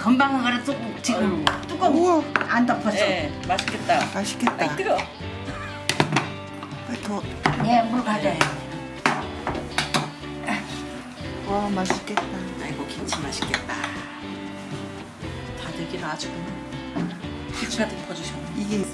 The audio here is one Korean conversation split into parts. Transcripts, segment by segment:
금방 그래 뚜 지금 뚜껑 우와 안 덮었어. 네, 맛있겠다. 맛있겠다. 아이 뜨거. 더. 예, 물 가져요. 와 맛있겠다. 아이고 김치 맛있겠다. 다들기를 아주 피가득 퍼주셨네. 이게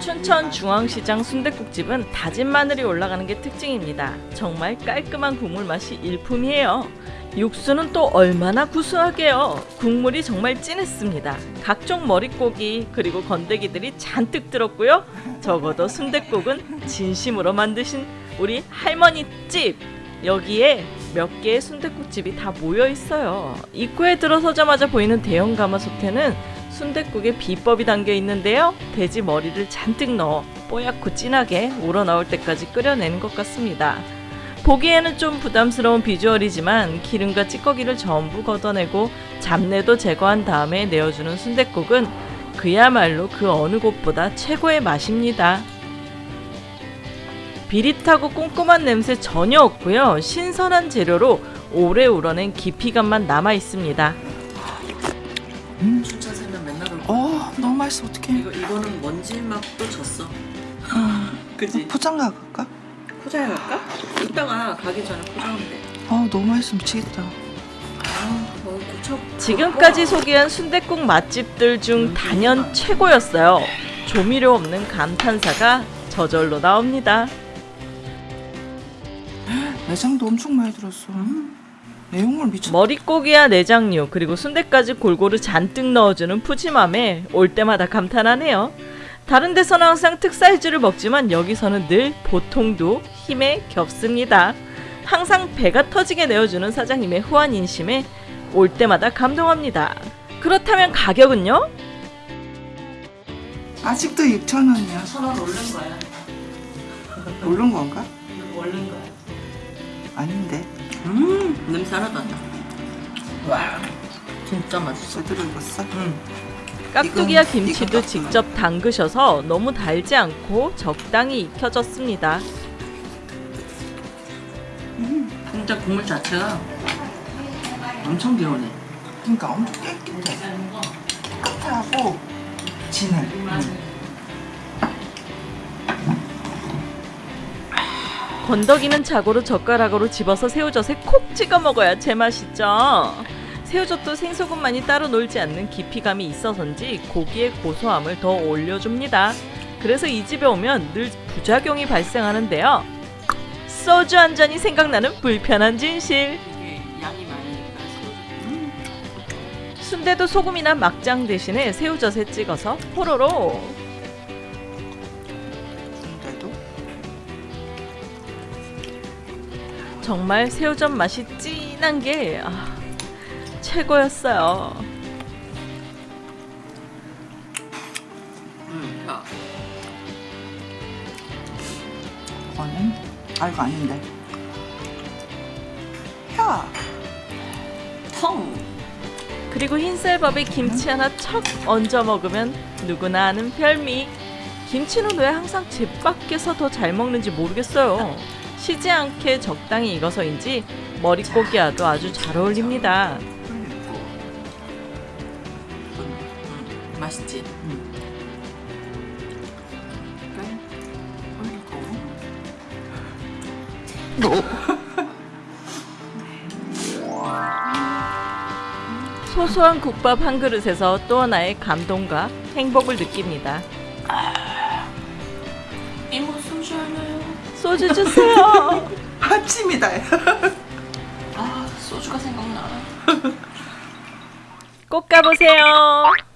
춘천 중앙시장 순댓국집은 다진 마늘이 올라가는 게 특징입니다. 정말 깔끔한 국물 맛이 일품이에요. 육수는 또 얼마나 구수하게요. 국물이 정말 진했습니다. 각종 머릿고기 그리고 건더기들이 잔뜩 들었고요. 적어도 순댓국은 진심으로 만드신 우리 할머니 집 여기에 몇 개의 순댓국집이 다 모여 있어요. 입구에 들어서자마자 보이는 대형 가마솥에는 순댓국에 비법이 담겨 있는데요. 돼지 머리를 잔뜩 넣어 뽀얗고 진하게 우러나올 때까지 끓여내는 것 같습니다. 보기에는 좀 부담스러운 비주얼이지만 기름과 찌꺼기를 전부 걷어내고 잡내도 제거한 다음에 내어주는 순댓국은 그야말로 그 어느 곳보다 최고의 맛입니다. 비릿하고 꼼꼼한 냄새 전혀 없고요. 신선한 재료로 오래 우러낸 깊이감만 남아 있습니다. 춘천 살면 맨날 올 거. 어 너무 맛있어 어떡해. 이거 이거는 먼지 맛도 졌어. 그지? 포장가 갈까? 포장해 갈까? 이따가 가기 전에 포장하면 돼. 아 너무 맛있어 미치겠다. 아. 지금까지 소개한 순댓국 맛집들 중 단연 최고였어요. 조미료 없는 감탄사가 저절로 나옵니다. 내장도 엄청 많이 들었어. 내용물 미쳤. 머릿고기와 내장류 그리고 순대까지 골고루 잔뜩 넣어주는 푸짐함에 올 때마다 감탄하네요. 다른 데서는 항상 특사이즈를 먹지만 여기서는 늘 보통도 힘에 겹습니다. 항상 배가 터지게 내어주는 사장님의 후한 인심에 올 때마다 감동합니다. 그렇다면 가격은요? 아직도 6천 원이야. 천원 오른 거야. 오른 건가? 오른 거야. 아닌데. 음, 냄새 하나도 안 나. 와, 진짜 맛있어. 제대로 익었어? 음. 깍두기와 김치도 직접 담그셔서 너무 달지 않고 적당히 익혀졌습니다. 진짜 국물 자체가 엄청 개운해. 그러니까 엄청 깨끗해. 깨끗하고 진해. 건더기는 자고로 젓가락으로 집어서 새우젓에 콕 찍어 먹어야 제맛이죠. 새우젓도 생소금만이 따로 놀지 않는 깊이감이 있어서인지 고기의 고소함을 더 올려줍니다. 그래서 이 집에 오면 늘 부작용이 발생하는데요. 소주 한 잔이 생각나는 불편한 진실. 순대도 소금이나 막장 대신에 새우젓에 찍어서 호로로 근데도 정말 새우젓 맛이 진한 게 아, 최고였어요. 음, 야, 이거는 아 이거 아닌데. 야 텅. 그리고 흰쌀밥에 김치 하나 척 얹어 먹으면 누구나 아는 별미. 김치는 왜 항상 집 밖에서 더 잘 먹는지 모르겠어요. 쉬지 않게 적당히 익어서인지 머릿고기와도 아주 잘 어울립니다. 맛있지. 흘리고. 소소한 국밥 한 그릇에서 또 하나의 감동과 행복을 느낍니다. 이모 소주 하나요? 소주 주세요. 아침이다. 아, 소주가 생각나. 꼭 가보세요.